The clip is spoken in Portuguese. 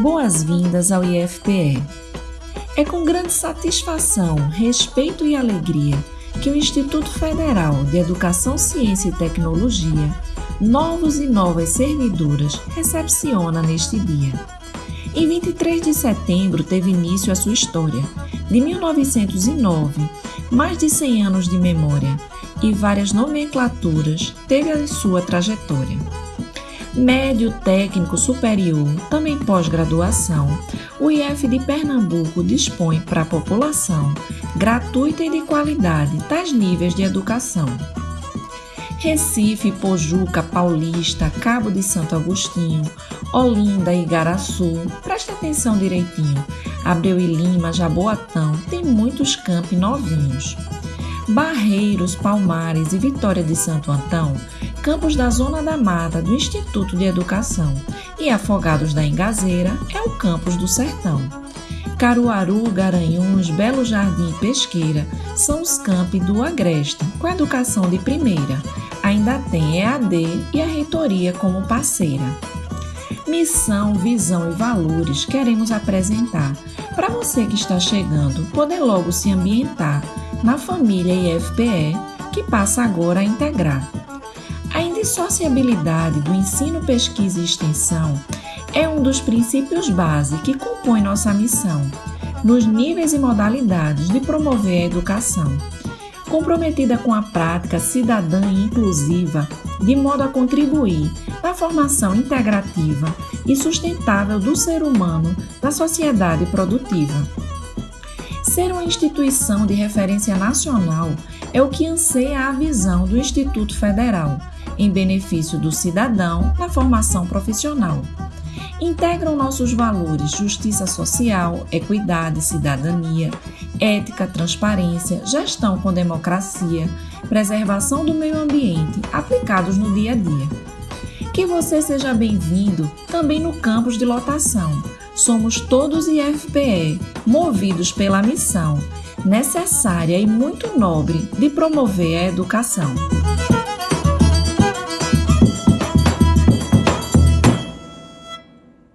Boas-vindas ao IFPE. É com grande satisfação, respeito e alegria que o Instituto Federal de Educação, Ciência e Tecnologia, novos e novas servidoras, recepciona neste dia. Em 23 de setembro teve início a sua história. De 1909, mais de 100 anos de memória e várias nomenclaturas teve a sua trajetória médio técnico superior, também pós-graduação, o IF de Pernambuco dispõe para a população, gratuita e de qualidade, tais níveis de educação. Recife, Pojuca, Paulista, Cabo de Santo Agostinho, Olinda Igaraçu, preste atenção direitinho, Abreu e Lima, Jaboatão, tem muitos campi novinhos. Barreiros, Palmares e Vitória de Santo Antão campos da Zona da Mata do Instituto de Educação e Afogados da Engazeira é o campus do Sertão. Caruaru, Garanhuns, Belo Jardim e Pesqueira são os campi do Agreste, com educação de primeira. Ainda tem EAD e a reitoria como parceira. Missão, visão e valores queremos apresentar para você que está chegando poder logo se ambientar na família IFPE que passa agora a integrar. A indissociabilidade do ensino, pesquisa e extensão é um dos princípios base que compõe nossa missão, nos níveis e modalidades de promover a educação, comprometida com a prática cidadã e inclusiva, de modo a contribuir na formação integrativa e sustentável do ser humano na sociedade produtiva. Ser uma instituição de referência nacional é o que anseia a visão do Instituto Federal em benefício do cidadão na formação profissional. Integram nossos valores justiça social, equidade, cidadania, ética, transparência, gestão com democracia, preservação do meio ambiente aplicados no dia a dia. Que você seja bem-vindo também no campus de lotação. Somos todos IFPE, movidos pela missão necessária e muito nobre de promover a educação.